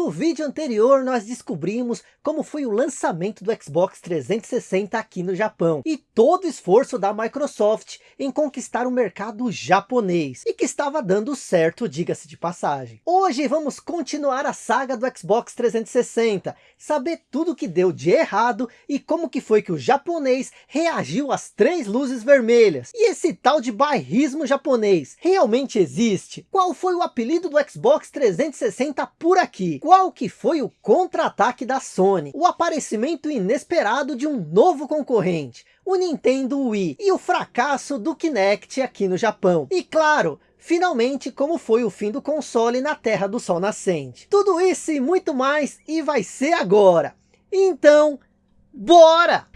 No vídeo anterior nós descobrimos como foi o lançamento do Xbox 360 aqui no Japão. E todo o esforço da Microsoft em conquistar o mercado japonês. E que estava dando certo, diga-se de passagem. Hoje vamos continuar a saga do Xbox 360. Saber tudo que deu de errado e como que foi que o japonês reagiu às três luzes vermelhas. E esse tal de bairrismo japonês realmente existe? Qual foi o apelido do Xbox 360 por aqui? Qual que foi o contra-ataque da Sony? O aparecimento inesperado de um novo concorrente, o Nintendo Wii, e o fracasso do Kinect aqui no Japão. E claro, finalmente como foi o fim do console na Terra do Sol Nascente. Tudo isso e muito mais, e vai ser agora. Então, bora!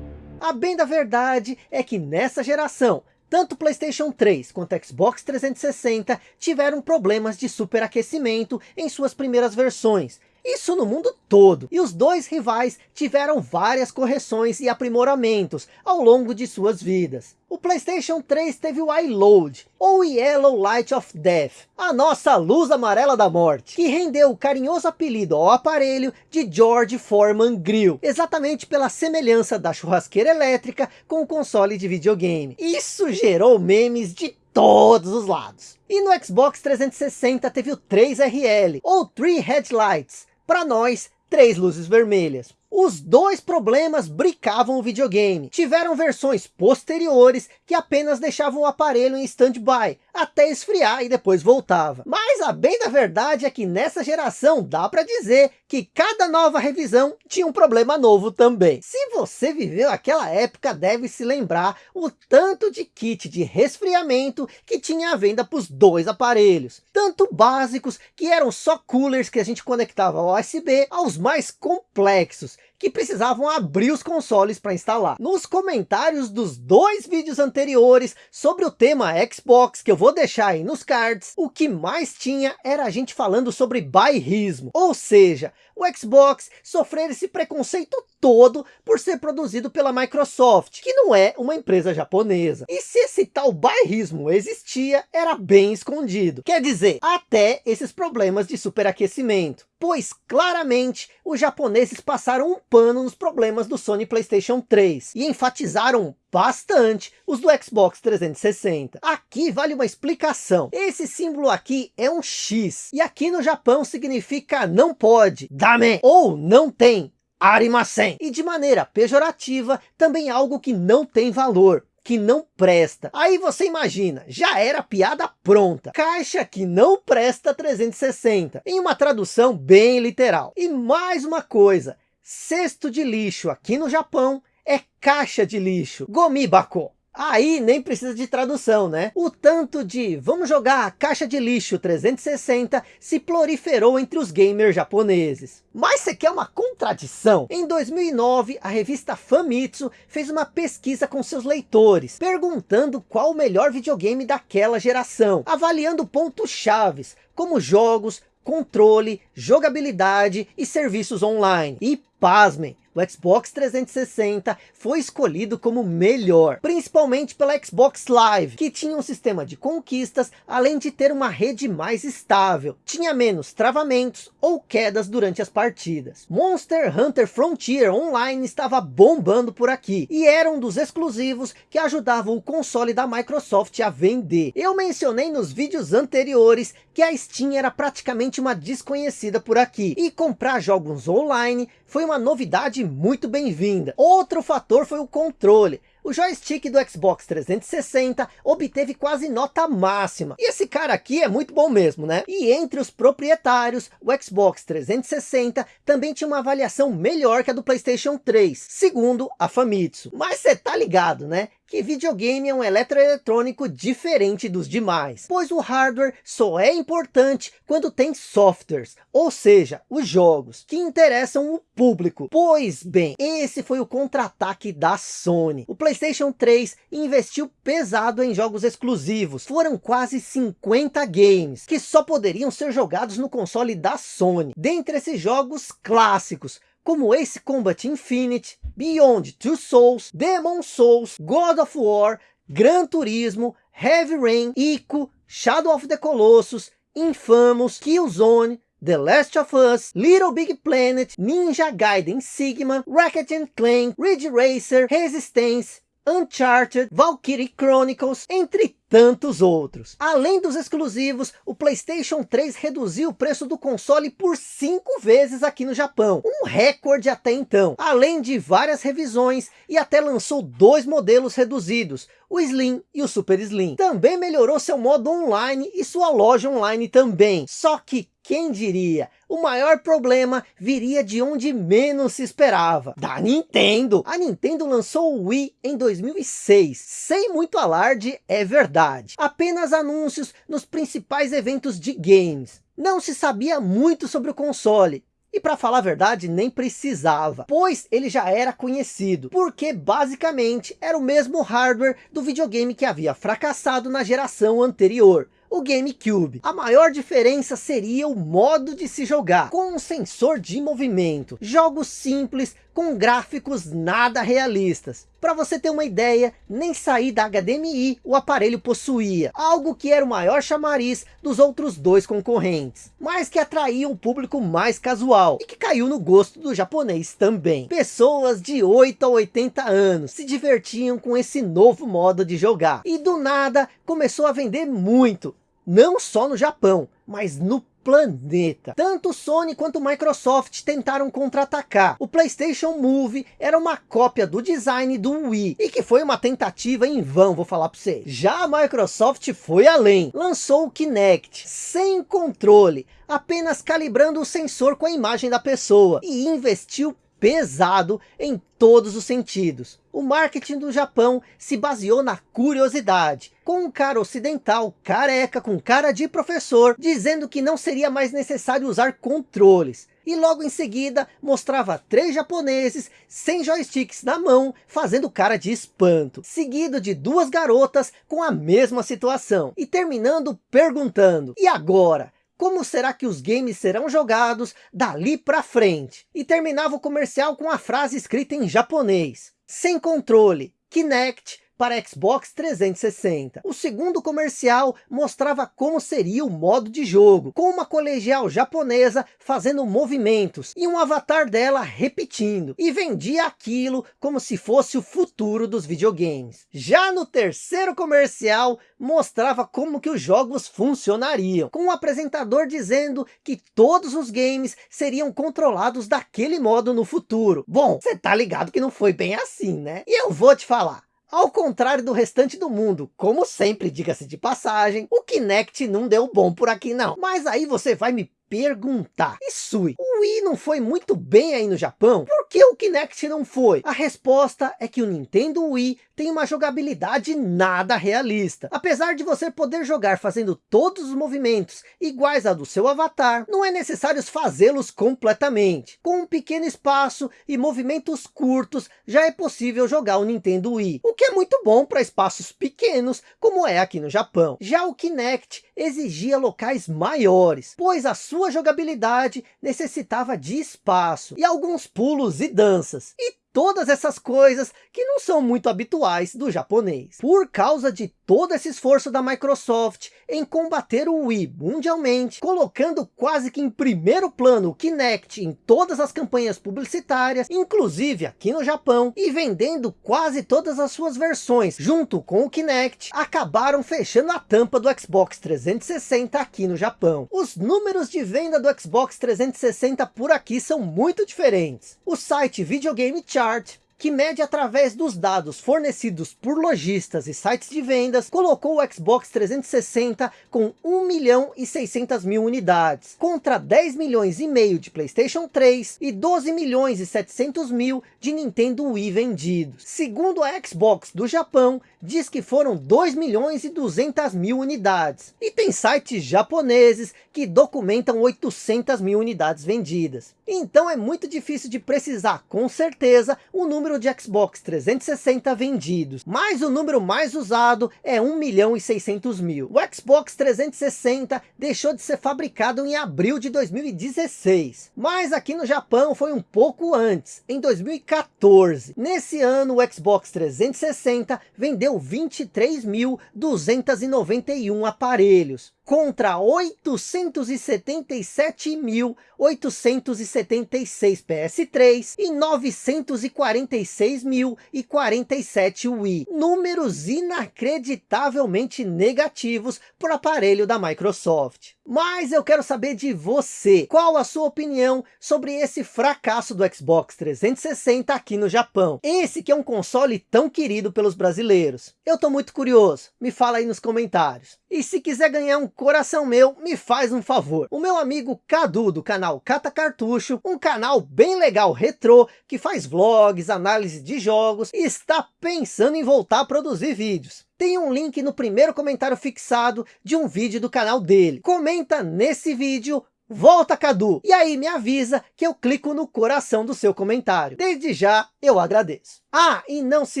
A bem da verdade é que nessa geração, tanto Playstation 3 quanto Xbox 360 tiveram problemas de superaquecimento em suas primeiras versões, isso no mundo todo. E os dois rivais tiveram várias correções e aprimoramentos ao longo de suas vidas. O Playstation 3 teve o iLoad, ou Yellow Light of Death, a nossa luz amarela da morte, que rendeu o carinhoso apelido ao aparelho de George Foreman Grill, exatamente pela semelhança da churrasqueira elétrica com o console de videogame. Isso gerou memes de todos os lados. E no Xbox 360 teve o 3RL, ou Three Headlights, para nós, três luzes vermelhas. Os dois problemas bricavam o videogame. Tiveram versões posteriores que apenas deixavam o aparelho em stand-by, até esfriar e depois voltava. Mas a bem da verdade é que nessa geração dá para dizer que cada nova revisão tinha um problema novo também. Se você viveu aquela época deve se lembrar o tanto de kit de resfriamento que tinha à venda para os dois aparelhos. Tanto básicos que eram só coolers que a gente conectava ao USB, aos mais complexos que precisavam abrir os consoles para instalar. Nos comentários dos dois vídeos anteriores sobre o tema Xbox, que eu vou deixar aí nos cards, o que mais tinha era a gente falando sobre bairrismo, ou seja, o Xbox sofrer esse preconceito todo por ser produzido pela Microsoft, que não é uma empresa japonesa. E se esse tal bairrismo existia, era bem escondido. Quer dizer, até esses problemas de superaquecimento. Pois claramente os japoneses passaram um pano nos problemas do Sony Playstation 3 e enfatizaram bastante os do Xbox 360. Aqui vale uma explicação. Esse símbolo aqui é um X. E aqui no Japão significa não pode, dame, ou não tem, arimasen. E de maneira pejorativa, também algo que não tem valor que não presta. Aí você imagina, já era piada pronta. Caixa que não presta 360, em uma tradução bem literal. E mais uma coisa, cesto de lixo aqui no Japão é caixa de lixo, gomibako. Aí nem precisa de tradução, né? O tanto de vamos jogar a caixa de lixo 360 se proliferou entre os gamers japoneses. Mas você quer uma contradição? Em 2009, a revista Famitsu fez uma pesquisa com seus leitores, perguntando qual o melhor videogame daquela geração, avaliando pontos chaves, como jogos, controle, jogabilidade e serviços online. E pasmem, o Xbox 360 foi escolhido como melhor, principalmente pela Xbox Live, que tinha um sistema de conquistas, além de ter uma rede mais estável, tinha menos travamentos ou quedas durante as partidas. Monster Hunter Frontier Online estava bombando por aqui, e era um dos exclusivos que ajudavam o console da Microsoft a vender. Eu mencionei nos vídeos anteriores que a Steam era praticamente uma desconhecida por aqui, e comprar jogos online foi uma novidade muito bem-vinda. Outro fator foi o controle. O joystick do Xbox 360 obteve quase nota máxima. E esse cara aqui é muito bom mesmo, né? E entre os proprietários, o Xbox 360 também tinha uma avaliação melhor que a do Playstation 3, segundo a Famitsu. Mas você tá ligado, né? que videogame é um eletroeletrônico diferente dos demais, pois o hardware só é importante quando tem softwares, ou seja, os jogos, que interessam o público. Pois bem, esse foi o contra-ataque da Sony. O Playstation 3 investiu pesado em jogos exclusivos. Foram quase 50 games, que só poderiam ser jogados no console da Sony. Dentre esses jogos clássicos, como Ace Combat Infinite, Beyond Two Souls, Demon Souls, God of War, Gran Turismo, Heavy Rain, Ico, Shadow of the Colossus, Infamous, Killzone, The Last of Us, Little Big Planet, Ninja Gaiden Sigma, Ratchet Clank, Ridge Racer, Resistance, Uncharted, Valkyrie Chronicles, entre tantos outros. Além dos exclusivos, o Playstation 3 reduziu o preço do console por 5 vezes aqui no Japão, um recorde até então, além de várias revisões e até lançou dois modelos reduzidos, o Slim e o Super Slim. Também melhorou seu modo online e sua loja online também, só que quem diria? O maior problema viria de onde menos se esperava, da Nintendo. A Nintendo lançou o Wii em 2006, sem muito alarde, é verdade. Apenas anúncios nos principais eventos de games. Não se sabia muito sobre o console, e para falar a verdade, nem precisava, pois ele já era conhecido, porque basicamente era o mesmo hardware do videogame que havia fracassado na geração anterior o GameCube. A maior diferença seria o modo de se jogar, com um sensor de movimento. Jogos simples, com gráficos nada realistas. Para você ter uma ideia, nem sair da HDMI o aparelho possuía, algo que era o maior chamariz dos outros dois concorrentes, mas que atraía um público mais casual e que caiu no gosto do japonês também. Pessoas de 8 a 80 anos se divertiam com esse novo modo de jogar e do nada começou a vender muito, não só no Japão, mas no planeta. Tanto Sony quanto Microsoft tentaram contra-atacar. O PlayStation Move era uma cópia do design do Wii, e que foi uma tentativa em vão, vou falar para você. Já a Microsoft foi além, lançou o Kinect, sem controle, apenas calibrando o sensor com a imagem da pessoa, e investiu pesado em todos os sentidos. O marketing do Japão se baseou na curiosidade, com um cara ocidental careca com cara de professor, dizendo que não seria mais necessário usar controles. E logo em seguida mostrava três japoneses sem joysticks na mão, fazendo cara de espanto. Seguido de duas garotas com a mesma situação. E terminando perguntando, e agora? Como será que os games serão jogados dali para frente? E terminava o comercial com a frase escrita em japonês. Sem controle, Kinect para Xbox 360. O segundo comercial mostrava como seria o modo de jogo, com uma colegial japonesa fazendo movimentos e um avatar dela repetindo, e vendia aquilo como se fosse o futuro dos videogames. Já no terceiro comercial, mostrava como que os jogos funcionariam, com o um apresentador dizendo que todos os games seriam controlados daquele modo no futuro. Bom, você tá ligado que não foi bem assim, né? E eu vou te falar, ao contrário do restante do mundo, como sempre, diga-se de passagem, o Kinect não deu bom por aqui não. Mas aí você vai me perguntar, e Sui, o Wii não foi muito bem aí no Japão? Por que Kinect não foi? A resposta é que o Nintendo Wii tem uma jogabilidade nada realista. Apesar de você poder jogar fazendo todos os movimentos iguais a do seu avatar, não é necessário fazê-los completamente. Com um pequeno espaço e movimentos curtos, já é possível jogar o Nintendo Wii, o que é muito bom para espaços pequenos, como é aqui no Japão. Já o Kinect exigia locais maiores, pois a sua jogabilidade necessitava de espaço e alguns pulos e danças. E todas essas coisas que não são muito habituais do japonês. Por causa de todo esse esforço da Microsoft em combater o Wii mundialmente, colocando quase que em primeiro plano o Kinect em todas as campanhas publicitárias, inclusive aqui no Japão, e vendendo quase todas as suas versões junto com o Kinect, acabaram fechando a tampa do Xbox 360 aqui no Japão. Os números de venda do Xbox 360 por aqui são muito diferentes. O site Videogame start que mede através dos dados fornecidos por lojistas e sites de vendas, colocou o Xbox 360 com 1 milhão e 600 mil unidades, contra 10 milhões e meio de Playstation 3 e 12 milhões e 700 mil de Nintendo Wii vendidos. Segundo a Xbox do Japão, diz que foram 2 milhões e 200 mil unidades. E tem sites japoneses que documentam 800 mil unidades vendidas. Então é muito difícil de precisar com certeza o número número de Xbox 360 vendidos, mas o número mais usado é 1 milhão e 600 mil. O Xbox 360 deixou de ser fabricado em abril de 2016, mas aqui no Japão foi um pouco antes, em 2014. Nesse ano o Xbox 360 vendeu 23.291 aparelhos, contra 877.876 PS3 e 946.047 Wii. Números inacreditavelmente negativos por aparelho da Microsoft. Mas eu quero saber de você, qual a sua opinião sobre esse fracasso do Xbox 360 aqui no Japão? Esse que é um console tão querido pelos brasileiros. Eu tô muito curioso, me fala aí nos comentários. E se quiser ganhar um coração meu, me faz um favor. O meu amigo Cadu, do canal Cata Cartucho, um canal bem legal retrô, que faz vlogs, análise de jogos, e está pensando em voltar a produzir vídeos. Tem um link no primeiro comentário fixado de um vídeo do canal dele. Comenta nesse vídeo Volta Cadu! E aí me avisa que eu clico no coração do seu comentário. Desde já eu agradeço. Ah, e não se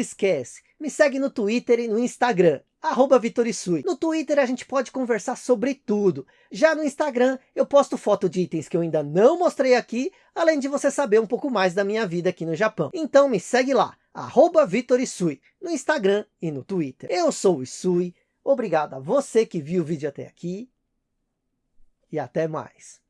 esquece, me segue no Twitter e no Instagram arroba Vitorisui. No Twitter a gente pode conversar sobre tudo. Já no Instagram eu posto foto de itens que eu ainda não mostrei aqui, além de você saber um pouco mais da minha vida aqui no Japão. Então me segue lá, arroba Vitorisui, no Instagram e no Twitter. Eu sou o Isui, obrigado a você que viu o vídeo até aqui e até mais.